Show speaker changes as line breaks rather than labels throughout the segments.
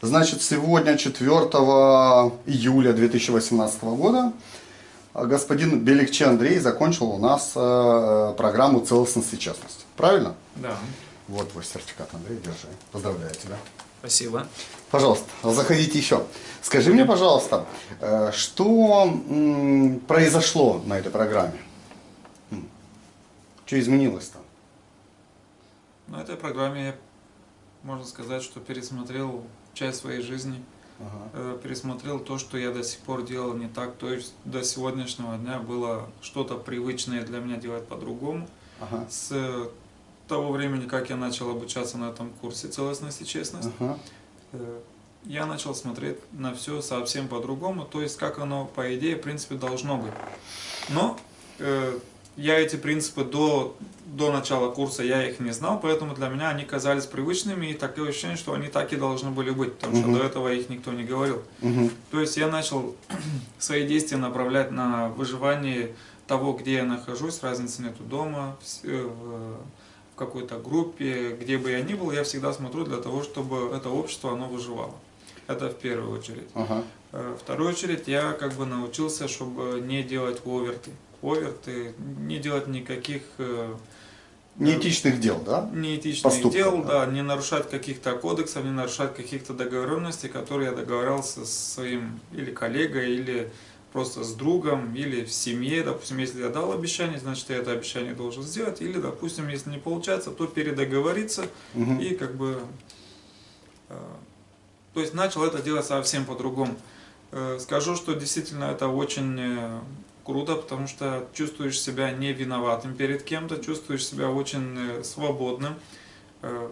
Значит, сегодня, 4 июля 2018 года, господин Беликче Андрей закончил у нас э, программу целостности и честности. Правильно?
Да.
Вот твой сертификат, Андрей, держи. Поздравляю тебя.
Спасибо.
Пожалуйста, заходите еще. Скажи мне, пожалуйста, э, что произошло на этой программе? Что изменилось-то?
На этой программе можно сказать, что пересмотрел часть своей жизни,
Ага.
э, пересмотрел то, что я до сих пор делал не так, то есть до сегодняшнего дня было что-то привычное для меня делать по-другому.
Ага.
С э, того времени, как я начал обучаться на этом курсе целостность и честность,
Ага.
э, я начал смотреть на все совсем по-другому, то есть как оно, по идее, в принципе, должно быть. Но я эти принципы до, до начала курса, я их не знал, поэтому для меня они казались привычными, и такое ощущение, что они так и должны были быть, потому что
Мгм.
до этого их никто не говорил.
Мгм.
То есть я начал свои действия направлять на выживание того, где я нахожусь, разницы нету дома, в, э, в- в какой-то группе, где бы я ни был, я всегда смотрю для того, чтобы это общество, оно выживало. Это в первую очередь.
Ага.
Э, вторую очередь я как бы научился, чтобы не делать оверты. Оверты, не делать никаких э,
Неэтичных дел, да?
неэтичных
Поступков,
дел,
да.
да. не нарушать каких-то кодексов, не нарушать каких-то договоренностей, которые я договорился с своим или коллегой, или просто с другом, или в семье. Допустим, если я дал обещание, значит, я это обещание должен сделать. Или, допустим, если не получается, то передоговориться
Мгм.
и как бы... э, То есть начал это делать совсем по-другому. Э, Скажу, что действительно это очень э, круто, потому что чувствуешь себя не виноватым перед кем-то, чувствуешь себя очень э, свободным. Э,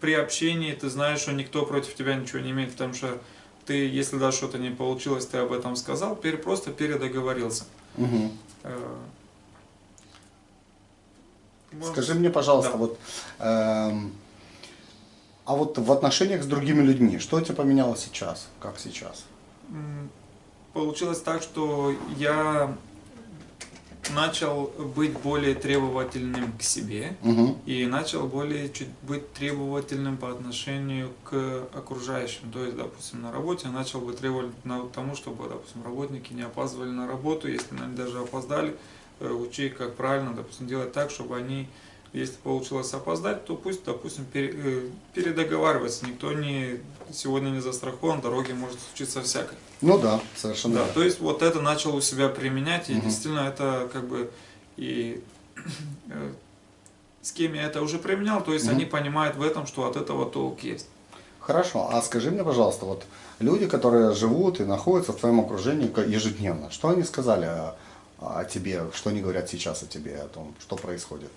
При общении ты знаешь, что никто против тебя ничего не имеет, потому что ты, если даже что-то не получилось, ты об этом сказал, просто передоговорился. Э, можно-
Скажи мне, пожалуйста,
Да.
вот, эм, а вот в отношениях с другими людьми, что у тебя поменялось сейчас? Как сейчас?
Получилось так, что я начал быть более требовательным к себе
Мгм.
и начал более чуть быть требовательным по отношению к окружающим. То есть, допустим, на работе я начал быть требовательным к тому, чтобы, допустим, работники не опаздывали на работу, если они даже опоздали, э, учить, как правильно, допустим, делать так, чтобы они, если получилось опоздать, то пусть, допустим, э, передоговариваться. Никто не, сегодня не застрахован, дороге может случиться всякое.
Ну да, совершенно
Да, то есть вот это начал у себя применять, и
Мгм.
действительно это как бы и э, с кем я это уже применял, то есть
Мгм.
они понимают в этом, что от этого толк есть.
Хорошо, а скажи мне, пожалуйста, вот люди, которые живут и находятся в твоем окружении ежедневно, что они сказали о, о тебе, что они говорят сейчас о тебе, о том, что происходит?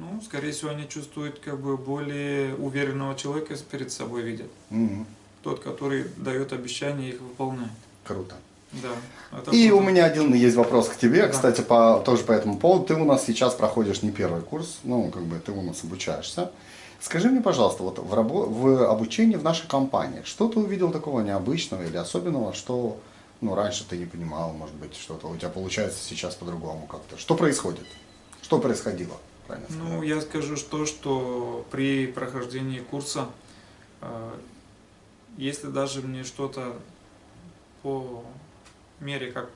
Ну, скорее всего, они чувствуют как бы более уверенного человека перед собой видят.
Мгм.
Тот, который дает обещания их выполняет.
Круто.
Да. это
И
круто.
у меня один есть вопрос к тебе,
Да.
кстати, по, тоже по этому поводу. Ты у нас сейчас проходишь не первый курс, ну, как бы ты у нас обучаешься. Скажи мне, пожалуйста, вот в, рабо- в обучении в нашей компании, что ты увидел такого необычного или особенного, что ну, раньше ты не понимал, может быть, что-то у тебя получается сейчас по-другому как-то? Что происходит? Что происходило? Правильно
Ну, я скажу, что, что при прохождении курса, э, если даже мне что-то по мере, как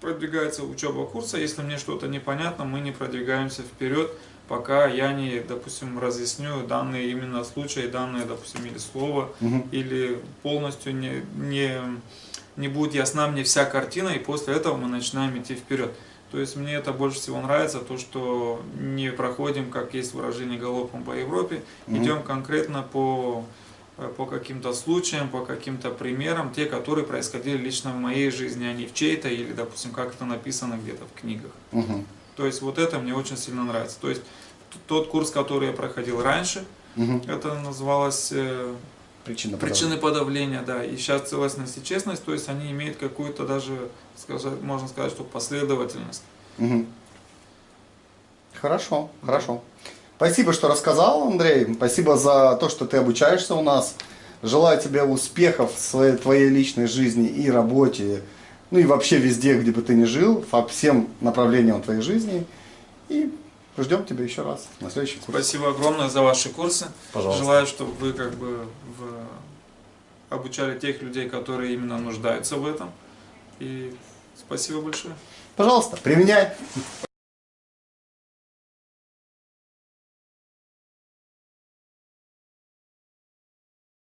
продвигается учеба курса, если мне что-то непонятно, мы не продвигаемся вперед, пока я не, допустим, разъясню данные именно случаи, данные, допустим, или слово,
Мгм.
или полностью не, не, не будет ясна мне вся картина, и после этого мы начинаем идти вперед. То есть мне это больше всего нравится, то, что не проходим, как есть выражение, галопом по Европе,
Мгм.
идем конкретно по, э, по каким-то случаям, по каким-то примерам, те, которые происходили лично в моей жизни, а не в чьей-то, или, допустим, как это написано где-то в книгах.
Мгм.
То есть вот это мне очень сильно нравится. То есть тот курс, который я проходил раньше,
Мгм.
это называлось э,
Причина
Причины подавления, да. И сейчас целостность и честность, то есть они имеют какую-то даже, сказать, можно сказать, что последовательность.
Мгм. Хорошо, хорошо. Спасибо, что рассказал, Андрей. Спасибо за то, что ты обучаешься у нас. Желаю тебе успехов в своей, твоей личной жизни и работе, ну и вообще везде, где бы ты ни жил, по всем направлениям твоей жизни. И ждем тебя еще раз на следующий курс.
Спасибо огромное за ваши курсы.
Пожалуйста.
Желаю, чтобы вы как бы в обучали тех людей, которые именно нуждаются в этом. И спасибо большое.
Пожалуйста, применяй.